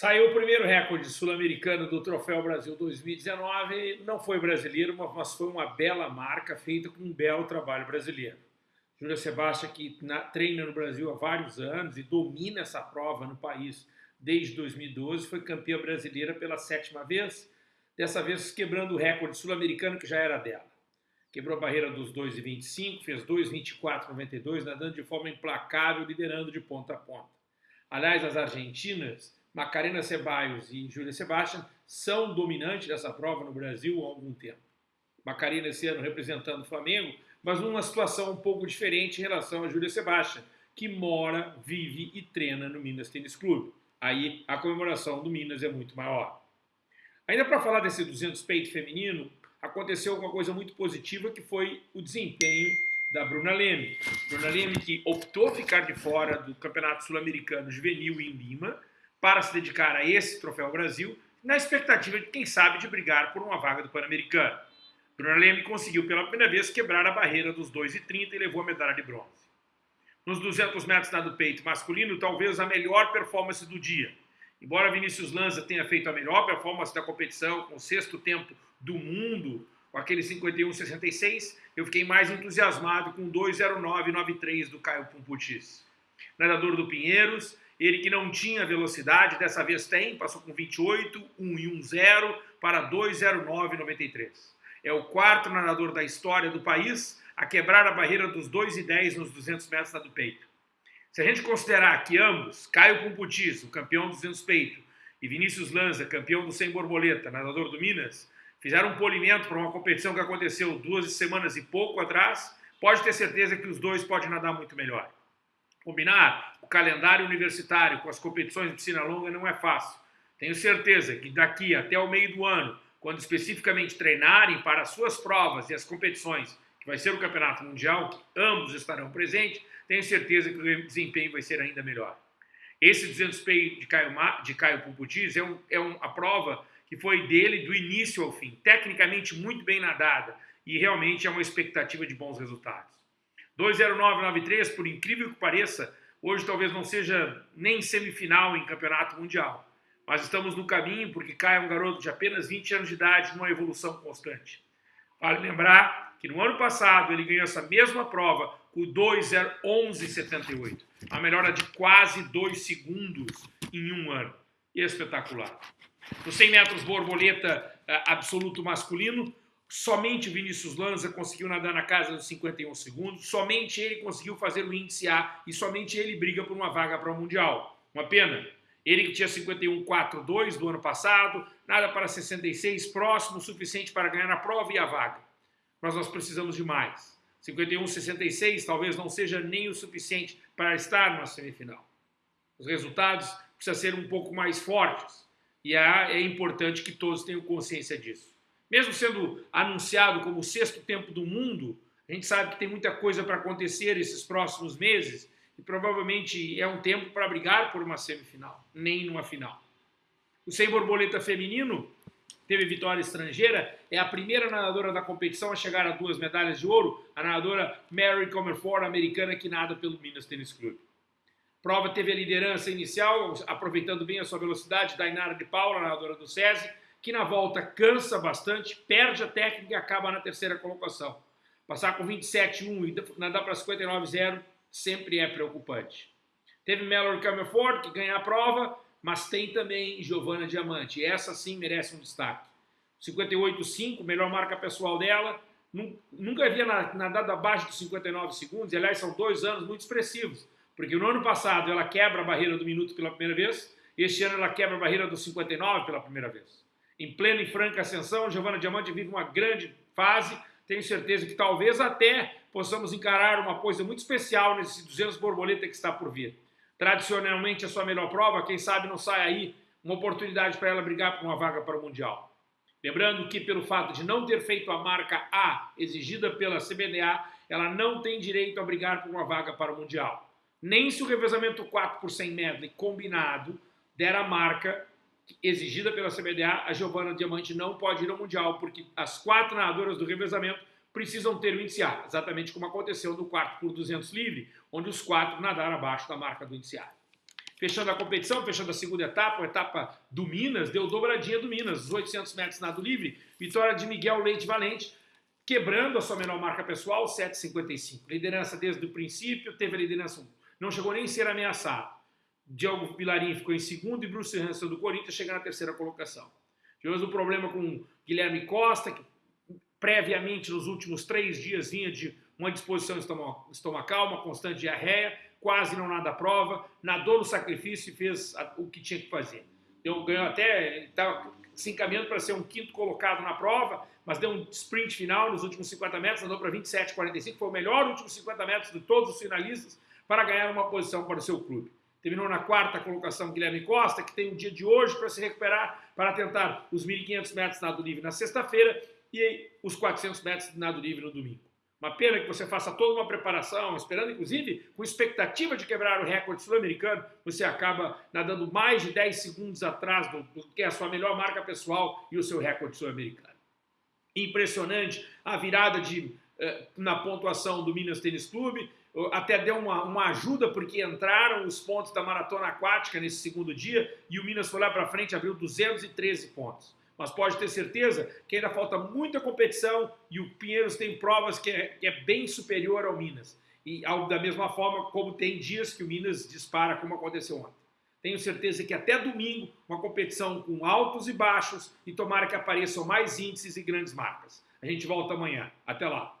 Saiu o primeiro recorde sul-americano do Troféu Brasil 2019. Não foi brasileiro, mas foi uma bela marca feita com um belo trabalho brasileiro. Júlia Sebastião, que na, treina no Brasil há vários anos e domina essa prova no país desde 2012, foi campeã brasileira pela sétima vez, dessa vez quebrando o recorde sul-americano que já era dela. Quebrou a barreira dos 2,25, fez 2,24,92, nadando de forma implacável, liderando de ponta a ponta. Aliás, as argentinas Macarena Ceballos e Júlia Sebastião são dominantes dessa prova no Brasil há algum tempo. Macarena esse ano representando o Flamengo, mas numa situação um pouco diferente em relação a Júlia Sebastião, que mora, vive e treina no Minas Tênis Clube. Aí a comemoração do Minas é muito maior. Ainda para falar desse 200 peito feminino, aconteceu uma coisa muito positiva que foi o desempenho da Bruna Leme. Bruna Leme que optou ficar de fora do Campeonato Sul-Americano Juvenil em Lima para se dedicar a esse Troféu Brasil, na expectativa de, quem sabe, de brigar por uma vaga do Pan-Americano. Bruna Leme conseguiu pela primeira vez quebrar a barreira dos 2,30 e levou a medalha de bronze. Nos 200 metros nado peito masculino, talvez a melhor performance do dia. Embora Vinícius Lanza tenha feito a melhor performance da competição, com o sexto tempo do mundo, com aquele 51,66, eu fiquei mais entusiasmado com o 2,09,93 do Caio Pumputis. Nadador do Pinheiros, ele que não tinha velocidade, dessa vez tem, passou com 28, 1 e 1, 0 para 2,09,93. É o quarto nadador da história do país a quebrar a barreira dos 2,10 nos 200 metros do peito. Se a gente considerar que ambos, Caio Pumputis, o campeão dos 200 peito, e Vinícius Lanza, campeão do 100 borboleta, nadador do Minas, fizeram um polimento para uma competição que aconteceu duas semanas e pouco atrás, pode ter certeza que os dois podem nadar muito melhor. Combinar o calendário universitário com as competições de piscina longa não é fácil. Tenho certeza que daqui até o meio do ano, quando especificamente treinarem para as suas provas e as competições, que vai ser o Campeonato Mundial, ambos estarão presentes, tenho certeza que o desempenho vai ser ainda melhor. Esse 200 P de Caio, de Caio Pumputis é, um, é um, a prova que foi dele do início ao fim, tecnicamente muito bem nadada e realmente é uma expectativa de bons resultados. 20993, por incrível que pareça, hoje talvez não seja nem semifinal em campeonato mundial. Mas estamos no caminho porque Caio é um garoto de apenas 20 anos de idade numa evolução constante. Vale lembrar que no ano passado ele ganhou essa mesma prova com 2,1178. A melhora de quase 2 segundos em um ano. Espetacular. Nos 100 metros borboleta eh, absoluto masculino, Somente o Vinícius Lanza conseguiu nadar na casa dos 51 segundos, somente ele conseguiu fazer o índice A e somente ele briga por uma vaga para o Mundial. Uma pena. Ele que tinha 51,42 do ano passado, nada para 66, próximo suficiente para ganhar a prova e a vaga. Mas nós precisamos de mais. 51,66 talvez não seja nem o suficiente para estar na semifinal. Os resultados precisam ser um pouco mais fortes e é importante que todos tenham consciência disso. Mesmo sendo anunciado como o sexto tempo do mundo, a gente sabe que tem muita coisa para acontecer esses próximos meses e provavelmente é um tempo para brigar por uma semifinal, nem numa final. O sem borboleta feminino teve vitória estrangeira, é a primeira nadadora da competição a chegar a duas medalhas de ouro, a nadadora Mary Comerford, americana que nada pelo Minas Tênis Clube. Prova teve a liderança inicial, aproveitando bem a sua velocidade, Dainara de Paula, nadadora do SESI, que na volta cansa bastante, perde a técnica e acaba na terceira colocação. Passar com 27,1 e nadar para 59,0 sempre é preocupante. Teve Mallory Camerford, que ganha a prova, mas tem também Giovanna Diamante. Essa sim merece um destaque. 58,5, melhor marca pessoal dela. Nunca havia nadado abaixo de 59 segundos. Aliás, são dois anos muito expressivos. Porque no ano passado ela quebra a barreira do minuto pela primeira vez. Este ano ela quebra a barreira dos 59 pela primeira vez em plena e franca ascensão. Giovana Diamante vive uma grande fase. Tenho certeza que talvez até possamos encarar uma coisa muito especial nesse 200 borboleta que está por vir. Tradicionalmente a sua melhor prova, quem sabe não sai aí uma oportunidade para ela brigar por uma vaga para o Mundial. Lembrando que pelo fato de não ter feito a marca A exigida pela CBDA, ela não tem direito a brigar por uma vaga para o Mundial. Nem se o revezamento 4 por 100 medley combinado der a marca exigida pela CBDA, a Giovana Diamante não pode ir ao Mundial, porque as quatro nadadoras do revezamento precisam ter o índice A, exatamente como aconteceu no quarto por 200 livre, onde os quatro nadaram abaixo da marca do índice A. Fechando a competição, fechando a segunda etapa, a etapa do Minas, deu dobradinha do Minas, os 800 metros nado livre, vitória de Miguel Leite Valente, quebrando a sua menor marca pessoal, 7,55. Liderança desde o princípio, teve a liderança, não chegou nem a ser ameaçado. Diogo Pilarim ficou em segundo e Bruce Hansen do Corinthians chega na terceira colocação. Tivemos um problema com Guilherme Costa, que previamente nos últimos três dias vinha de uma disposição estomacal, uma constante diarreia, quase não nada à prova, nadou no sacrifício e fez o que tinha que fazer. Deu, ganhou até, estava se encaminhando para ser um quinto colocado na prova, mas deu um sprint final nos últimos 50 metros, andou para 27,45, foi o melhor últimos 50 metros de todos os finalistas para ganhar uma posição para o seu clube. Terminou na quarta colocação Guilherme Costa, que tem um dia de hoje para se recuperar, para tentar os 1.500 metros de nado livre na sexta-feira e os 400 metros de nado livre no domingo. Uma pena que você faça toda uma preparação, esperando inclusive com expectativa de quebrar o recorde sul-americano, você acaba nadando mais de 10 segundos atrás do, do que é a sua melhor marca pessoal e o seu recorde sul-americano. Impressionante a virada de, eh, na pontuação do Minas Tênis Clube, até deu uma, uma ajuda porque entraram os pontos da maratona aquática nesse segundo dia e o Minas foi lá para frente abriu 213 pontos mas pode ter certeza que ainda falta muita competição e o Pinheiros tem provas que é, que é bem superior ao Minas. E ao, da mesma forma como tem dias que o Minas dispara, como aconteceu ontem. Tenho certeza que até domingo, uma competição com altos e baixos e tomara que apareçam mais índices e grandes marcas. A gente volta amanhã. Até lá.